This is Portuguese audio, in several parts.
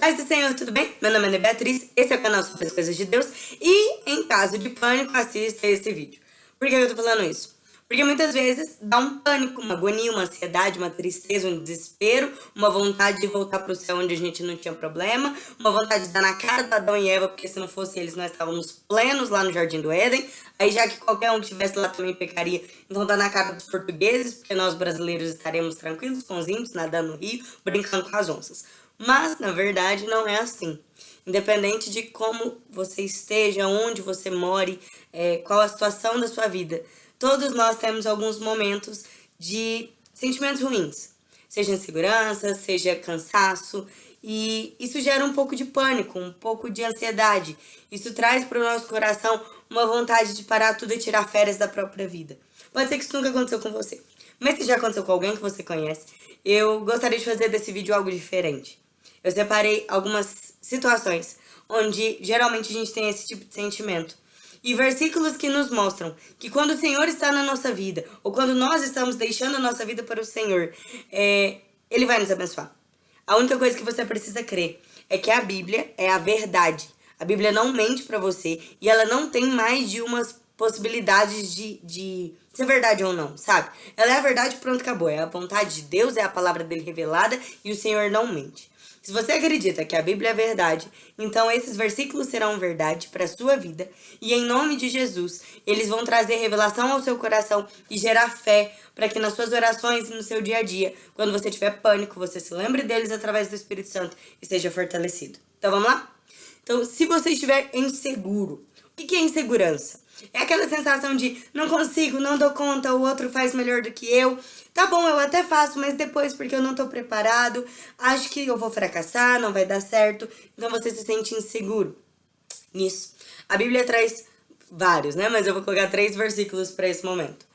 Paz do Senhor, tudo bem? Meu nome é Beatriz, esse é o canal sobre as coisas de Deus e, em caso de pânico, assista esse vídeo. Por que eu tô falando isso? Porque muitas vezes dá um pânico, uma agonia, uma ansiedade, uma tristeza, um desespero, uma vontade de voltar para o céu onde a gente não tinha problema, uma vontade de dar na cara do Adão e Eva, porque se não fosse eles nós estávamos plenos lá no Jardim do Éden. Aí já que qualquer um que estivesse lá também pecaria, então dá na cara dos portugueses, porque nós brasileiros estaremos tranquilos com nadando no rio, brincando com as onças. Mas, na verdade, não é assim. Independente de como você esteja, onde você more, é, qual a situação da sua vida, todos nós temos alguns momentos de sentimentos ruins. Seja insegurança, seja cansaço, e isso gera um pouco de pânico, um pouco de ansiedade. Isso traz para o nosso coração uma vontade de parar tudo e tirar férias da própria vida. Pode ser que isso nunca aconteceu com você, mas se já aconteceu com alguém que você conhece, eu gostaria de fazer desse vídeo algo diferente. Eu separei algumas situações onde geralmente a gente tem esse tipo de sentimento. E versículos que nos mostram que quando o Senhor está na nossa vida, ou quando nós estamos deixando a nossa vida para o Senhor, é, Ele vai nos abençoar. A única coisa que você precisa crer é que a Bíblia é a verdade. A Bíblia não mente para você e ela não tem mais de umas possibilidades de, de ser verdade ou não, sabe? Ela é a verdade, pronto, acabou. É a vontade de Deus, é a palavra dele revelada e o Senhor não mente. Se você acredita que a Bíblia é verdade, então esses versículos serão verdade para a sua vida e em nome de Jesus, eles vão trazer revelação ao seu coração e gerar fé para que nas suas orações e no seu dia a dia, quando você tiver pânico, você se lembre deles através do Espírito Santo e seja fortalecido. Então vamos lá? Então, se você estiver inseguro, o que é insegurança? É aquela sensação de não consigo, não dou conta, o outro faz melhor do que eu. Tá bom, eu até faço, mas depois porque eu não tô preparado, acho que eu vou fracassar, não vai dar certo. Então você se sente inseguro nisso. A Bíblia traz vários, né? Mas eu vou colocar três versículos para esse momento.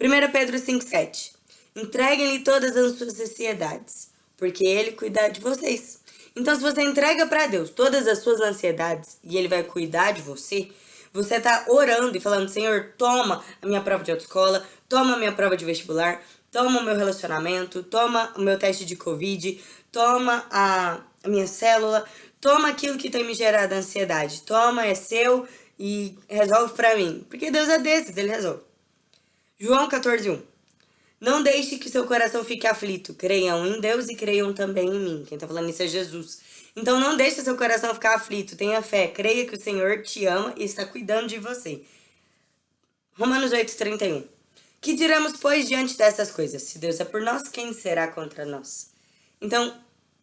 1 Pedro 5,7 Entreguem-lhe todas as suas ansiedades, porque ele cuida de vocês. Então, se você entrega para Deus todas as suas ansiedades e ele vai cuidar de você, você está orando e falando, Senhor, toma a minha prova de autoescola, toma a minha prova de vestibular, toma o meu relacionamento, toma o meu teste de Covid, toma a, minha célula, toma aquilo que tem me gerado ansiedade, toma, é seu e resolve para mim. Porque Deus é desses, Ele resolve. João 14, 1. Não deixe que seu coração fique aflito. Creiam em Deus e creiam também em mim. Quem está falando isso é Jesus. Então não deixe seu coração ficar aflito. Tenha fé. Creia que o Senhor te ama e está cuidando de você. Romanos 8, 31. Que diremos, pois, diante dessas coisas? Se Deus é por nós, quem será contra nós? Então,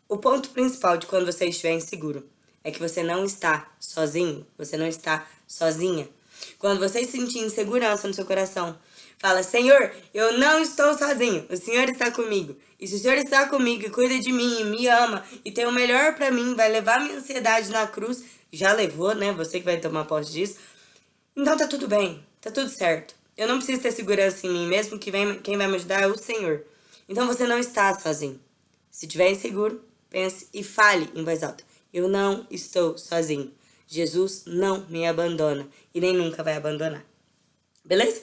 o ponto principal de quando você estiver inseguro é que você não está sozinho, você não está sozinha. Quando você sentir insegurança no seu coração, fala, Senhor, eu não estou sozinho, o Senhor está comigo. E se o Senhor está comigo e cuida de mim, e me ama, e tem o melhor para mim, vai levar minha ansiedade na cruz, já levou, né? Você que vai tomar posse disso. Então tá tudo bem, tá tudo certo. Eu não preciso ter segurança em mim mesmo, que vem, quem vai me ajudar é o Senhor. Então você não está sozinho. Se tiver inseguro, pense e fale em voz alta. Eu não estou sozinho. Jesus não me abandona e nem nunca vai abandonar. Beleza?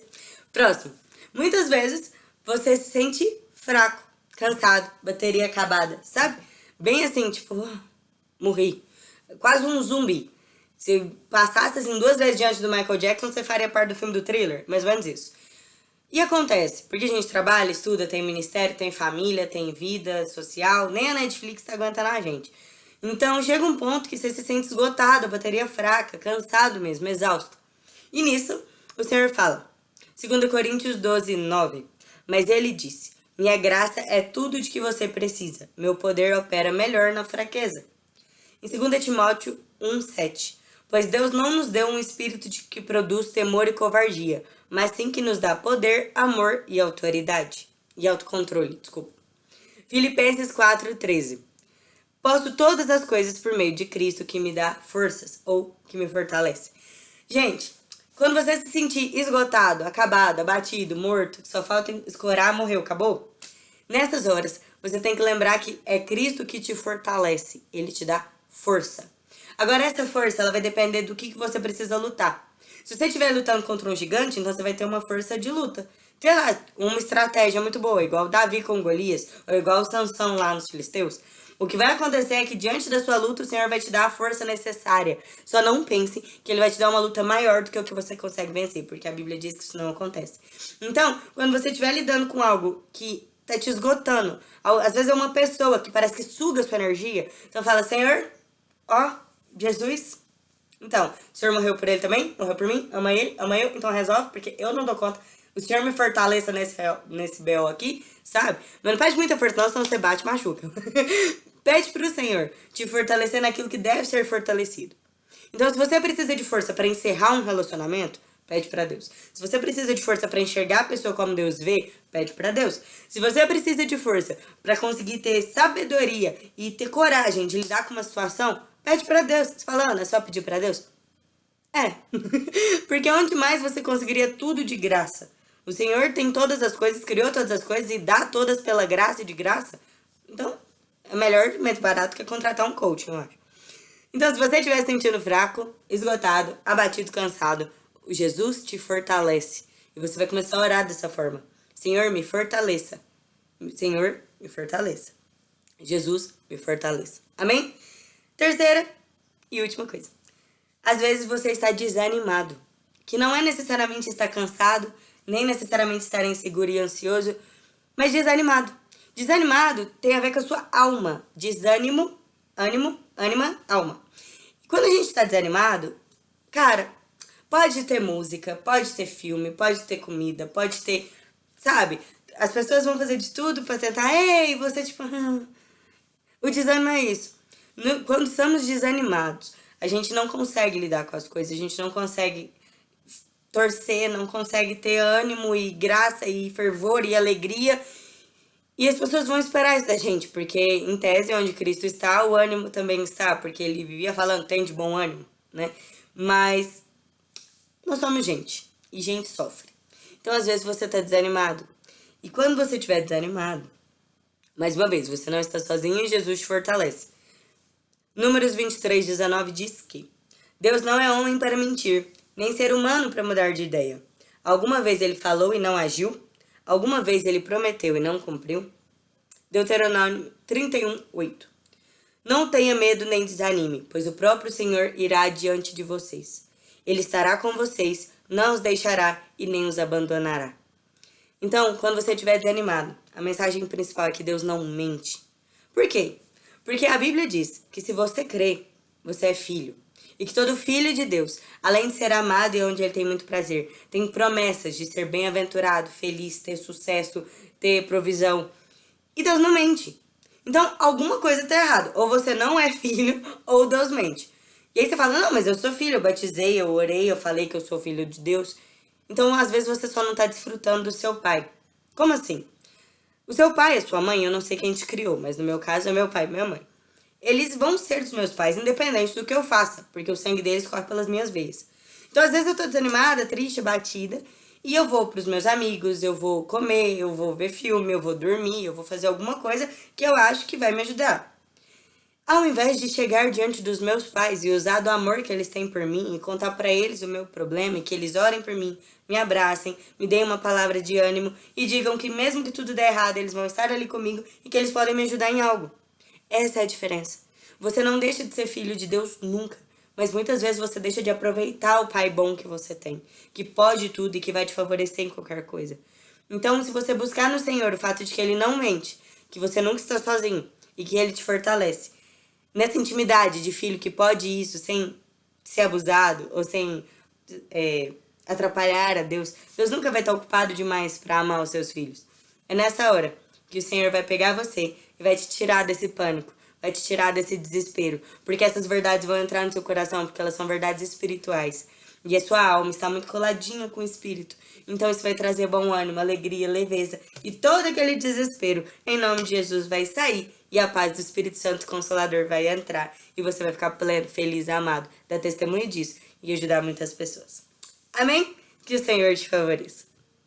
Próximo. Muitas vezes você se sente fraco, cansado, bateria acabada, sabe? Bem assim, tipo, uh, morri. Quase um zumbi. Se passasse assim duas vezes diante do Michael Jackson, você faria parte do filme do thriller, mais ou menos isso. E acontece, porque a gente trabalha, estuda, tem ministério, tem família, tem vida social, nem a Netflix tá aguentando a gente. Então chega um ponto que você se sente esgotado, a bateria fraca, cansado mesmo, exausto. E nisso, o Senhor fala, 2 Coríntios 12, 9, Mas ele disse, minha graça é tudo de que você precisa, meu poder opera melhor na fraqueza. Em 2 Timóteo 1, 7, Pois Deus não nos deu um espírito de que produz temor e covardia, mas sim que nos dá poder, amor e autoridade. E autocontrole, desculpa. Filipenses 4,13 Posso todas as coisas por meio de Cristo que me dá forças, ou que me fortalece. Gente, quando você se sentir esgotado, acabado, abatido, morto, só falta escorar, morreu, acabou? Nessas horas, você tem que lembrar que é Cristo que te fortalece. Ele te dá força. Agora, essa força, ela vai depender do que, que você precisa lutar. Se você estiver lutando contra um gigante, então você vai ter uma força de luta. Tem lá uma estratégia muito boa, igual Davi com Golias, ou igual Sansão lá nos Filisteus. O que vai acontecer é que diante da sua luta, o Senhor vai te dar a força necessária. Só não pense que Ele vai te dar uma luta maior do que o que você consegue vencer, porque a Bíblia diz que isso não acontece. Então, quando você estiver lidando com algo que tá te esgotando, às vezes é uma pessoa que parece que suga sua energia, então fala, Senhor, ó, Jesus, então, o Senhor morreu por ele também, morreu por mim, ama ele, ama eu, então resolve, porque eu não dou conta. O Senhor me fortaleça nesse, nesse BO aqui, sabe? Mas não pede muita força não, senão você bate e machuca. pede pro Senhor te fortalecer naquilo que deve ser fortalecido. Então, se você precisa de força para encerrar um relacionamento, pede para Deus. Se você precisa de força para enxergar a pessoa como Deus vê, pede para Deus. Se você precisa de força para conseguir ter sabedoria e ter coragem de lidar com uma situação, pede para Deus. Você fala, Ana, é só pedir para Deus? É. Porque onde mais você conseguiria tudo de graça? O Senhor tem todas as coisas, criou todas as coisas e dá todas pela graça e de graça. Então, é melhor, mais barato que contratar um coach, eu acho. Então, se você estiver se sentindo fraco, esgotado, abatido, cansado, Jesus te fortalece. E você vai começar a orar dessa forma. Senhor, me fortaleça. Senhor, me fortaleça. Jesus, me fortaleça. Amém? Terceira e última coisa. Às vezes você está desanimado. Que não é necessariamente estar cansado, nem necessariamente estar inseguro e ansioso, mas desanimado. Desanimado tem a ver com a sua alma. Desânimo, ânimo, ânima, alma. Quando a gente está desanimado, cara, pode ter música, pode ter filme, pode ter comida, pode ter, sabe? As pessoas vão fazer de tudo para tentar, ei, você tipo, o desânimo é isso. Quando estamos desanimados, a gente não consegue lidar com as coisas, a gente não consegue torcer, não consegue ter ânimo e graça e fervor e alegria. E as pessoas vão esperar isso da gente, porque em tese onde Cristo está, o ânimo também está, porque ele vivia falando, tem de bom ânimo, né? Mas nós somos gente, e gente sofre. Então às vezes você tá desanimado. E quando você estiver desanimado, mais uma vez, você não está sozinho e Jesus te fortalece. Números 23, 19 diz que Deus não é homem para mentir, nem ser humano para mudar de ideia. Alguma vez ele falou e não agiu? Alguma vez ele prometeu e não cumpriu? Deuteronômio 31, 8 Não tenha medo nem desanime, pois o próprio Senhor irá diante de vocês. Ele estará com vocês, não os deixará e nem os abandonará. Então, quando você estiver desanimado, a mensagem principal é que Deus não mente. Por quê? Porque a Bíblia diz que se você crê, você é filho. E que todo filho de Deus, além de ser amado e onde ele tem muito prazer, tem promessas de ser bem-aventurado, feliz, ter sucesso, ter provisão. E Deus não mente. Então, alguma coisa está errada. Ou você não é filho, ou Deus mente. E aí você fala, não, mas eu sou filho, eu batizei, eu orei, eu falei que eu sou filho de Deus. Então, às vezes, você só não está desfrutando do seu pai. Como assim? O seu pai, a sua mãe, eu não sei quem te criou, mas no meu caso é meu pai e minha mãe eles vão ser dos meus pais, independente do que eu faça, porque o sangue deles corre pelas minhas veias. Então, às vezes eu tô desanimada, triste, batida, e eu vou pros meus amigos, eu vou comer, eu vou ver filme, eu vou dormir, eu vou fazer alguma coisa que eu acho que vai me ajudar. Ao invés de chegar diante dos meus pais e usar do amor que eles têm por mim e contar para eles o meu problema e que eles orem por mim, me abracem, me deem uma palavra de ânimo e digam que mesmo que tudo der errado, eles vão estar ali comigo e que eles podem me ajudar em algo. Essa é a diferença. Você não deixa de ser filho de Deus nunca. Mas muitas vezes você deixa de aproveitar o pai bom que você tem, que pode tudo e que vai te favorecer em qualquer coisa. Então, se você buscar no Senhor o fato de que Ele não mente, que você nunca está sozinho e que Ele te fortalece, nessa intimidade de filho que pode isso sem ser abusado ou sem é, atrapalhar a Deus, Deus nunca vai estar ocupado demais para amar os seus filhos. É nessa hora que o Senhor vai pegar você vai te tirar desse pânico, vai te tirar desse desespero. Porque essas verdades vão entrar no seu coração, porque elas são verdades espirituais. E a sua alma está muito coladinha com o espírito. Então isso vai trazer bom ânimo, alegria, leveza. E todo aquele desespero, em nome de Jesus, vai sair. E a paz do Espírito Santo Consolador vai entrar. E você vai ficar pleno, feliz, amado. Dar testemunho disso e ajudar muitas pessoas. Amém? Que o Senhor te favoreça.